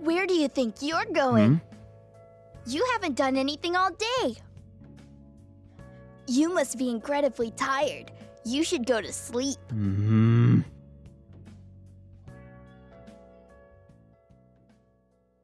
Where do you think you're going? Hmm? You haven't done anything all day. You must be incredibly tired. You should go to sleep. Hmm?